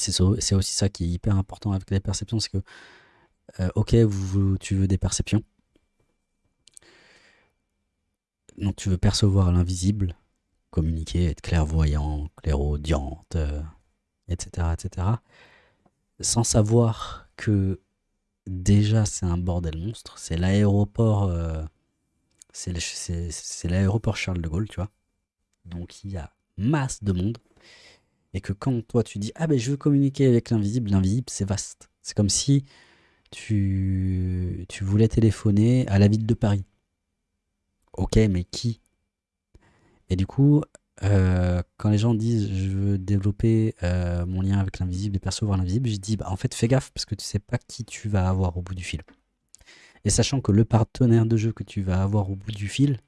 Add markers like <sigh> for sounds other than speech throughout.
C'est aussi ça qui est hyper important avec les perceptions, c'est que, euh, ok, tu veux des perceptions. Donc tu veux percevoir l'invisible, communiquer, être clairvoyant, clairaudiente, etc., euh, etc. Sans savoir que déjà c'est un bordel monstre. C'est l'aéroport, euh, c'est l'aéroport Charles de Gaulle, tu vois. Donc il y a masse de monde. Et que quand toi tu dis, ah ben je veux communiquer avec l'invisible, l'invisible c'est vaste. C'est comme si tu, tu voulais téléphoner à la ville de Paris. Ok, mais qui? Et du coup, euh, quand les gens disent je veux développer euh, mon lien avec l'invisible et percevoir l'invisible, je dis bah, en fait fais gaffe parce que tu sais pas qui tu vas avoir au bout du fil. Et sachant que le partenaire de jeu que tu vas avoir au bout du fil,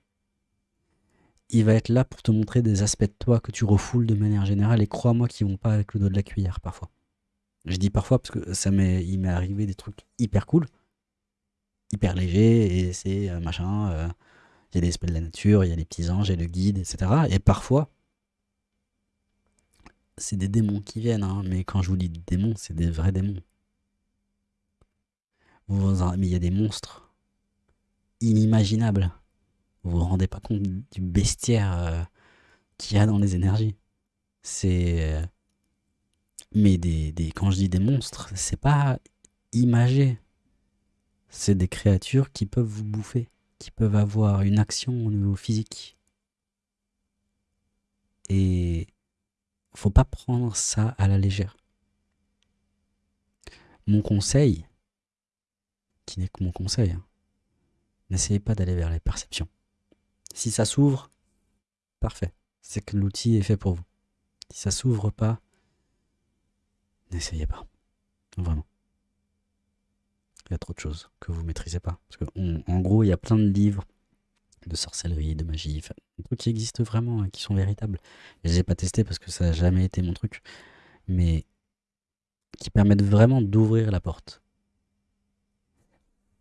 il va être là pour te montrer des aspects de toi que tu refoules de manière générale et crois-moi qu'ils vont pas avec le dos de la cuillère parfois. Je dis parfois parce que ça m'est il m'est arrivé des trucs hyper cool, hyper légers et c'est euh, machin il y a les esprits de la nature, il y a les petits anges, il y a le guide, etc. Et parfois, c'est des démons qui viennent, hein, mais quand je vous dis démons, c'est des vrais démons. mais il y a des monstres inimaginables. Vous vous rendez pas compte du bestiaire euh, qu'il y a dans les énergies. C'est... Euh, mais des, quand je dis des monstres, c'est pas imagé. C'est des créatures qui peuvent vous bouffer qui peuvent avoir une action au niveau physique. Et faut pas prendre ça à la légère. Mon conseil, qui n'est que mon conseil, hein, n'essayez pas d'aller vers les perceptions. Si ça s'ouvre, parfait. C'est que l'outil est fait pour vous. Si ça s'ouvre pas, n'essayez pas. Vraiment il y a trop de choses que vous maîtrisez pas. Parce que, en gros, il y a plein de livres de sorcellerie, de magie, des trucs qui existent vraiment, et qui sont véritables. Je les ai pas testés parce que ça n'a jamais été mon truc, mais qui permettent vraiment d'ouvrir la porte.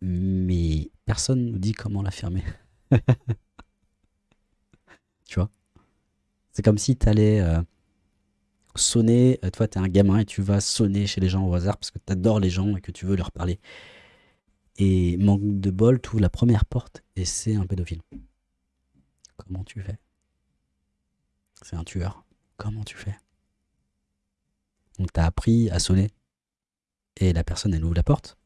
Mais personne nous dit comment la fermer. <laughs> tu vois C'est comme si tu allais euh, sonner, euh, toi tu es un gamin et tu vas sonner chez les gens au hasard parce que tu adores les gens et que tu veux leur parler. Et manque de bol, tu ouvres la première porte et c'est un pédophile. Comment tu fais? C'est un tueur. Comment tu fais? Donc t'as appris à sonner et la personne elle ouvre la porte.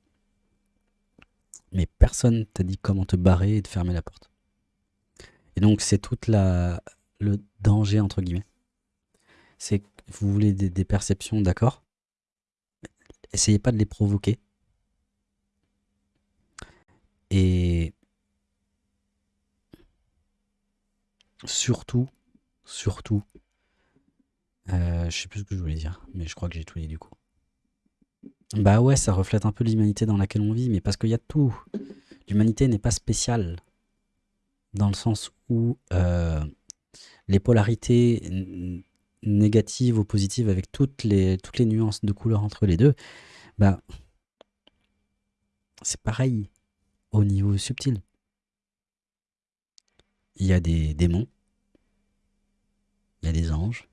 Mais personne t'a dit comment te barrer et de fermer la porte. Et donc c'est toute la le danger entre guillemets. C'est que vous voulez des perceptions, d'accord? Essayez pas de les provoquer et surtout, surtout, euh, je sais plus ce que je voulais dire, mais je crois que j'ai tout dit du coup. Bah ouais, ça reflète un peu l'humanité dans laquelle on vit, mais parce qu'il y a tout. L'humanité n'est pas spéciale, dans le sens où euh, les polarités négatives ou positives, avec toutes les, nuances de couleur entre les deux, bah c'est pareil au niveau subtil. Il y a des démons, il y a des anges,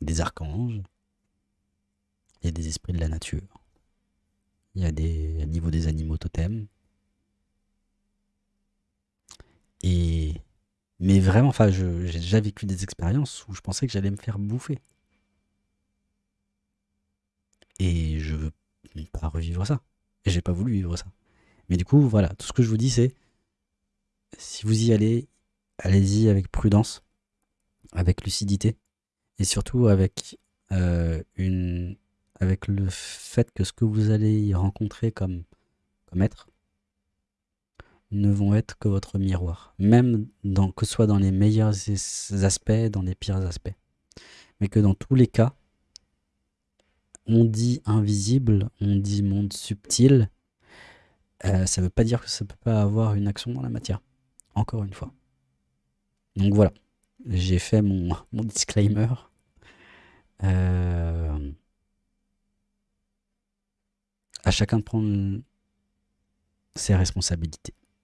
des archanges, il y a des esprits de la nature, il y a des niveaux des animaux totems. Et mais vraiment, enfin, j'ai déjà vécu des expériences où je pensais que j'allais me faire bouffer. Et je veux pas revivre ça. Et j'ai pas voulu vivre ça. Mais du coup, voilà, tout ce que je vous dis, c'est si vous y allez, allez-y avec prudence, avec lucidité, et surtout avec, euh, avec le fait que ce que vous allez y rencontrer comme, comme être ne vont être que votre miroir, même que ce soit dans les meilleurs aspects, dans les pires aspects. Mais que dans tous les cas, on dit invisible, on dit monde subtil, euh, ça ne veut pas dire que ça ne peut pas avoir une action dans la matière. Encore une fois. Donc voilà, j'ai fait mon, <laughs> mon disclaimer. Euh, à chacun de prendre ses responsabilités.